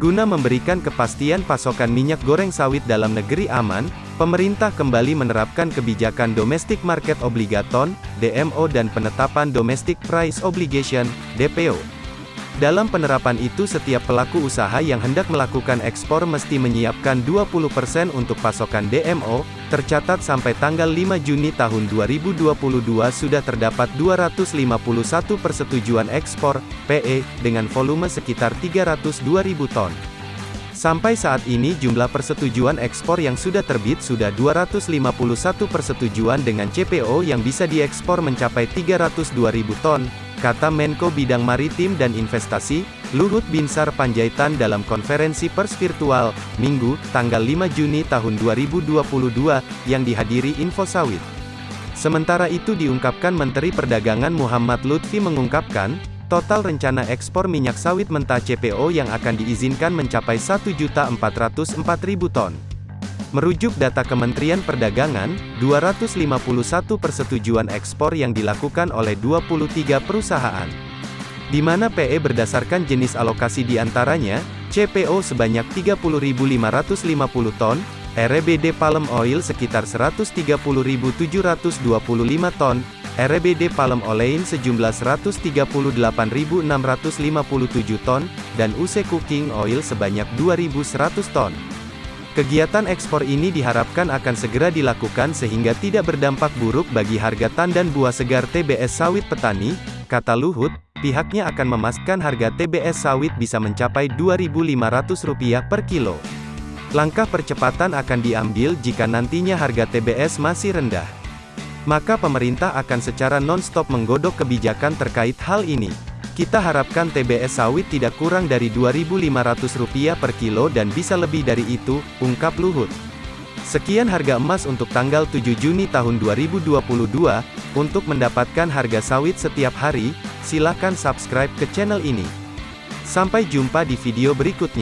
Guna memberikan kepastian pasokan minyak goreng sawit dalam negeri aman, pemerintah kembali menerapkan kebijakan Domestic Market Obligaton, DMO dan penetapan Domestic Price Obligation, DPO. Dalam penerapan itu setiap pelaku usaha yang hendak melakukan ekspor mesti menyiapkan 20% untuk pasokan DMO, tercatat sampai tanggal 5 Juni tahun 2022 sudah terdapat 251 persetujuan ekspor, PE, dengan volume sekitar 302.000 ton. Sampai saat ini jumlah persetujuan ekspor yang sudah terbit sudah 251 persetujuan dengan CPO yang bisa diekspor mencapai 302.000 ton, kata Menko Bidang Maritim dan Investasi, Luhut Binsar Panjaitan dalam konferensi pers virtual, Minggu, tanggal 5 Juni tahun 2022, yang dihadiri Info Sawit. Sementara itu diungkapkan Menteri Perdagangan Muhammad Lutfi mengungkapkan, total rencana ekspor minyak sawit mentah CPO yang akan diizinkan mencapai 1.404.000 ton. Merujuk data Kementerian Perdagangan, 251 persetujuan ekspor yang dilakukan oleh 23 perusahaan. Di mana PE berdasarkan jenis alokasi di antaranya, CPO sebanyak 30.550 ton, RBD palm oil sekitar 130.725 ton, RBD palm olein sejumlah 138.657 ton, dan UC cooking oil sebanyak 2.100 ton. Kegiatan ekspor ini diharapkan akan segera dilakukan sehingga tidak berdampak buruk bagi harga tandan buah segar TBS sawit petani, kata Luhut, pihaknya akan memastikan harga TBS sawit bisa mencapai Rp2.500 per kilo. Langkah percepatan akan diambil jika nantinya harga TBS masih rendah. Maka pemerintah akan secara non-stop menggodok kebijakan terkait hal ini. Kita harapkan TBS sawit tidak kurang dari Rp2.500 per kilo dan bisa lebih dari itu, ungkap Luhut. Sekian harga emas untuk tanggal 7 Juni tahun 2022. Untuk mendapatkan harga sawit setiap hari, silakan subscribe ke channel ini. Sampai jumpa di video berikutnya.